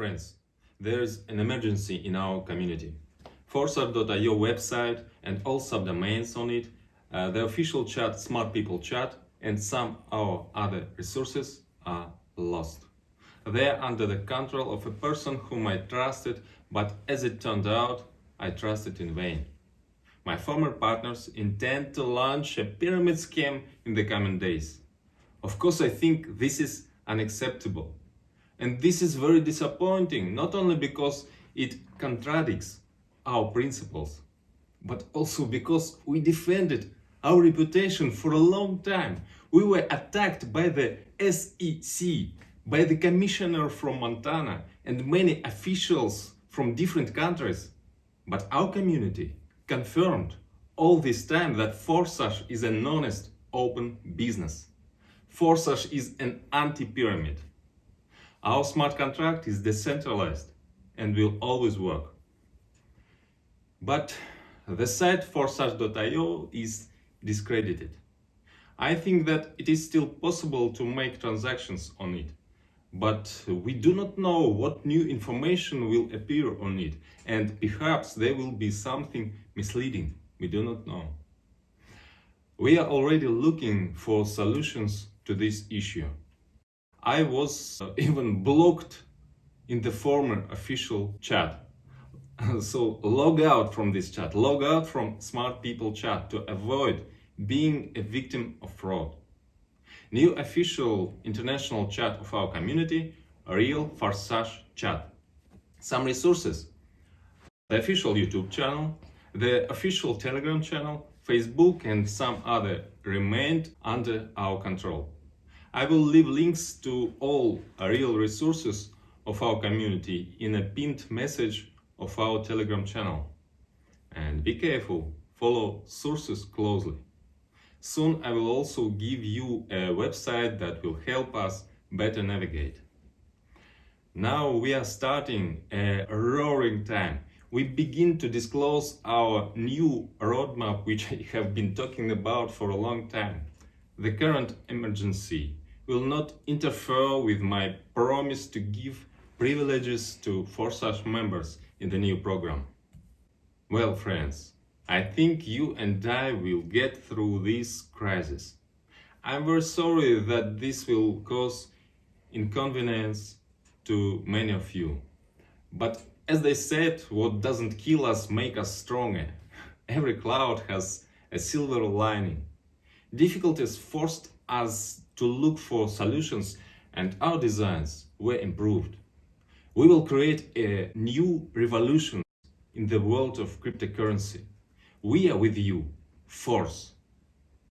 Friends, there's an emergency in our community. Forsage.io website and all subdomains on it, uh, the official chat Smart People Chat and some our other resources are lost. They are under the control of a person whom I trusted, but as it turned out, I trusted in vain. My former partners intend to launch a pyramid scheme in the coming days. Of course, I think this is unacceptable. And this is very disappointing, not only because it contradicts our principles, but also because we defended our reputation for a long time. We were attacked by the SEC, by the commissioner from Montana, and many officials from different countries. But our community confirmed all this time that Forsage is an honest, open business. Forsage is an anti-pyramid. Our smart contract is decentralized and will always work. But the site forsage.io is discredited. I think that it is still possible to make transactions on it, but we do not know what new information will appear on it, and perhaps there will be something misleading. We do not know. We are already looking for solutions to this issue. I was uh, even blocked in the former official chat. so log out from this chat, log out from Smart People chat to avoid being a victim of fraud. New official international chat of our community, Real Forsage chat. Some resources. The official YouTube channel, the official Telegram channel, Facebook and some other remained under our control. I will leave links to all real resources of our community in a pinned message of our Telegram channel. And be careful, follow sources closely. Soon I will also give you a website that will help us better navigate. Now we are starting a roaring time. We begin to disclose our new roadmap, which I have been talking about for a long time. The current emergency will not interfere with my promise to give privileges to Forsage members in the new program. Well, friends, I think you and I will get through this crisis. I'm very sorry that this will cause inconvenience to many of you. But as they said, what doesn't kill us make us stronger. Every cloud has a silver lining. Difficulties forced us to look for solutions and our designs were improved. We will create a new revolution in the world of cryptocurrency. We are with you. Force.